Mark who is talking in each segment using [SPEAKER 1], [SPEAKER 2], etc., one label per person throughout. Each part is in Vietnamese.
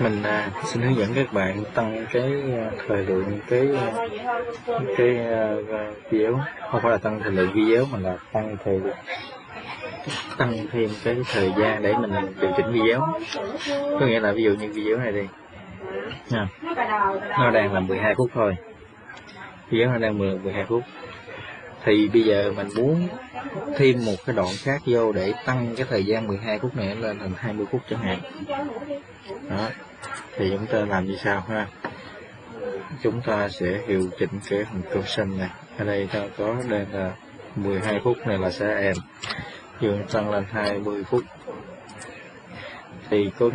[SPEAKER 1] mình à, xin hướng dẫn các bạn tăng cái à, thời lượng cái à, cái à, à, video. Không phải là tăng thời lượng video mà là tăng thời tăng thêm cái thời gian để mình điều chỉnh video. Có nghĩa là ví dụ như video này đi. Nha. Nó đang là 12 phút thôi. Video nó đang 10 12 phút thì bây giờ mình muốn thêm một cái đoạn khác vô để tăng cái thời gian 12 phút này lên thành 20 phút chẳng hạn. Đó. Thì chúng ta làm như sau ha. Chúng ta sẽ hiệu chỉnh cái phần xanh này. Ở đây ta có đây là 12 phút này là sẽ em. Dương tăng lên 20 phút thì có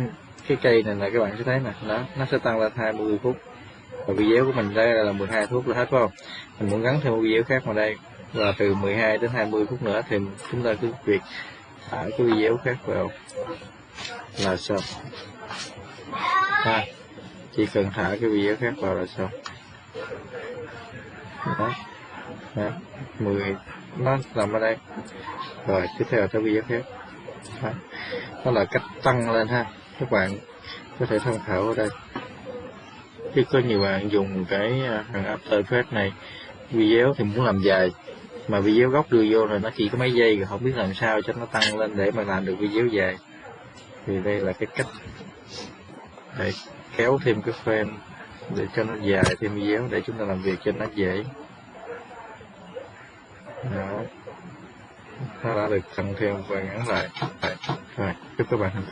[SPEAKER 1] cái cây này là các bạn sẽ thấy nè. Đó, nó sẽ tăng lên 20 phút và video của mình đây là 12 phút là hết phải không? Mình muốn gắn thêm một video khác vào đây và từ 12 đến 20 phút nữa thì chúng ta cứ việc thả cái video khác vào. Là xong ha chỉ cần thả cái video khác vào là xong đó, đó. 10 nó nằm ở đây. Rồi tiếp theo tới video khác. Đó. đó là cách tăng lên ha. Các bạn có thể tham khảo ở đây. Chứ có nhiều bạn dùng cái à, thằng After Effects này video thì muốn làm dài mà video gốc đưa vô rồi nó chỉ có mấy giây rồi, không biết làm sao cho nó tăng lên để mà làm được video dài. Thì đây là cái cách để kéo thêm cái frame, để cho nó dài thêm video, để chúng ta làm việc cho nó dễ. Đó. Nó đã được tăng thêm và ngắn lại. Rồi, chúc các bạn thành